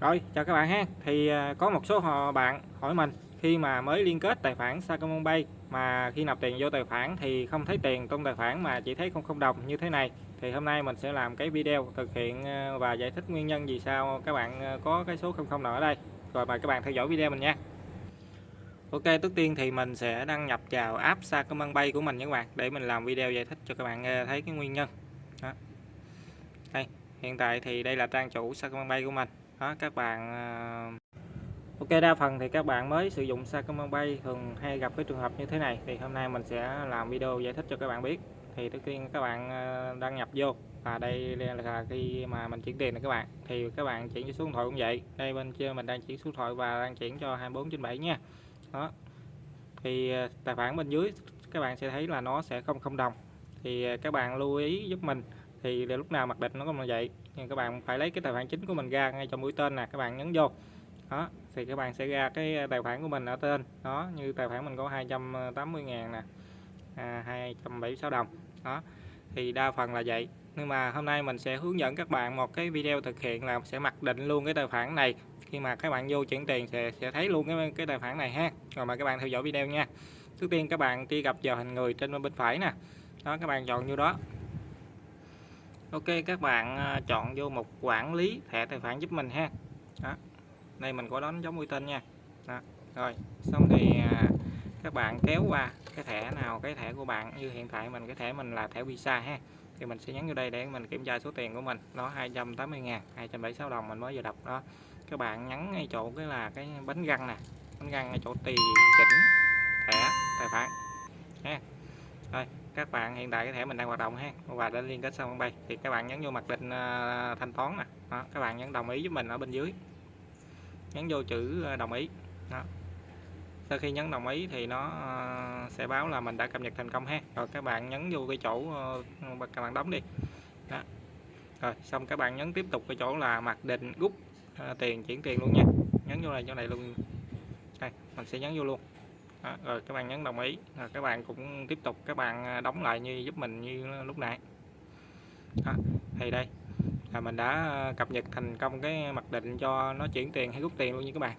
Rồi, chào các bạn ha. Thì à, có một số bạn hỏi mình khi mà mới liên kết tài khoản Sacombank, Pay mà khi nạp tiền vô tài khoản thì không thấy tiền trong tài khoản mà chỉ thấy không không đồng như thế này. Thì hôm nay mình sẽ làm cái video thực hiện à, và giải thích nguyên nhân vì sao các bạn à, có cái số không không nào ở đây. Rồi mời các bạn theo dõi video mình nha. Ok, trước tiên thì mình sẽ đăng nhập vào app Sacombank Pay của mình nha các bạn để mình làm video giải thích cho các bạn thấy cái nguyên nhân. Đó. Đây, hiện tại thì đây là trang chủ Sacombank Pay của mình đó, các bạn ờ, Ok, đa phần thì các bạn mới sử dụng Sacomon Pay, thường hay gặp cái trường hợp như thế này. Thì hôm nay mình sẽ làm video giải thích cho các bạn biết. Thì trước tiên các bạn ờ, đăng nhập vô. Và đây là khi mà mình chuyển tiền này các bạn. Thì các bạn chuyển số điện thoại cũng vậy. Đây, bên trên mình đang chuyển số điện thoại và đang chuyển cho 24 trên 7 nha. Đó. Thì ờ, tài khoản bên dưới các bạn sẽ thấy là nó sẽ không không đồng. Thì các bạn lưu ý giúp mình thì lúc nào mặc định nó cũng là vậy. Nhưng các bạn phải lấy cái tài khoản chính của mình ra ngay trong mũi tên nè các bạn nhấn vô. Đó thì các bạn sẽ ra cái tài khoản của mình ở tên. Đó như tài khoản mình có 280 ngàn nè à, 276 đồng. Đó thì đa phần là vậy. Nhưng mà hôm nay mình sẽ hướng dẫn các bạn một cái video thực hiện là sẽ mặc định luôn cái tài khoản này. Khi mà các bạn vô chuyển tiền sẽ sẽ thấy luôn cái cái tài khoản này ha. Rồi mà các bạn theo dõi video nha. Trước tiên các bạn truy cập vào hình người trên bên phải nè. Đó các bạn chọn vô đó. Ok, các bạn à, chọn vô một quản lý thẻ tài khoản giúp mình ha đó. đây mình có đón giống uy tín nha đó. rồi, xong thì à, các bạn kéo qua cái thẻ nào, cái thẻ của bạn, như hiện tại mình, cái thẻ mình là thẻ visa ha thì mình sẽ nhấn vô đây để mình kiểm tra số tiền của mình nó 280 ngàn 276 đồng mình mới vừa đọc, đó các bạn nhấn ngay chỗ cái là cái bánh răng nè, bánh răng ngay chỗ tùy chỉnh thẻ, tài khoản ha rồi các bạn hiện tại cái thẻ mình đang hoạt động ha. Và đã liên kết xong bay. Thì các bạn nhấn vô mặc định à, thanh toán nè. Đó, các bạn nhấn đồng ý với mình ở bên dưới. Nhấn vô chữ à, đồng ý. Đó. sau khi nhấn đồng ý thì nó à, sẽ báo là mình đã cập nhật thành công ha. Rồi các bạn nhấn vô cái chỗ các bạn đóng đi. Đó. rồi xong các bạn nhấn tiếp tục cái chỗ là mặc định rút tiền chuyển tiền luôn nha. Nhấn vô này chỗ này luôn. Đây mình sẽ nhấn vô luôn đó, rồi các bạn nhấn đồng ý. Rồi các bạn cũng tiếp tục các bạn à, đóng lại như giúp mình như lúc nãy. Đó, thì đây là mình đã à, cập nhật thành công cái mặc định cho nó chuyển tiền hay rút tiền luôn như các bạn.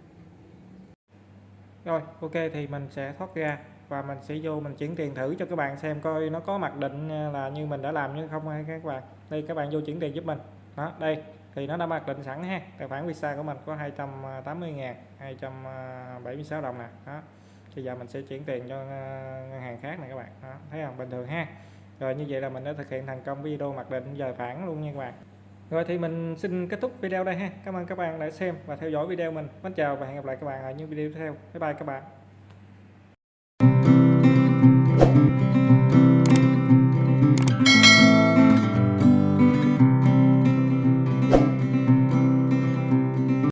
Rồi ok thì mình sẽ thoát ra và mình sẽ vô mình chuyển tiền thử cho các bạn xem coi nó có mặc định à, là như mình đã làm như không hay các bạn. Đây các bạn vô chuyển tiền giúp mình. Đó đây thì nó đã mặc định sẵn ha. Tài khoản visa của mình có 280 ngàn 276 đồng nè. Đó bây giờ mình sẽ chuyển tiền cho ờ, ngân hàng khác này các bạn. Đó, thấy không? Bình thường ha. Rồi như vậy là mình đã thực hiện thành công video mặc định giờ phản luôn nha các bạn. Rồi thì mình xin kết thúc video đây ha. Cảm ơn các bạn đã xem và theo dõi video mình. Mến chào và hẹn gặp lại các bạn ở những video tiếp theo. Bye bye các bạn.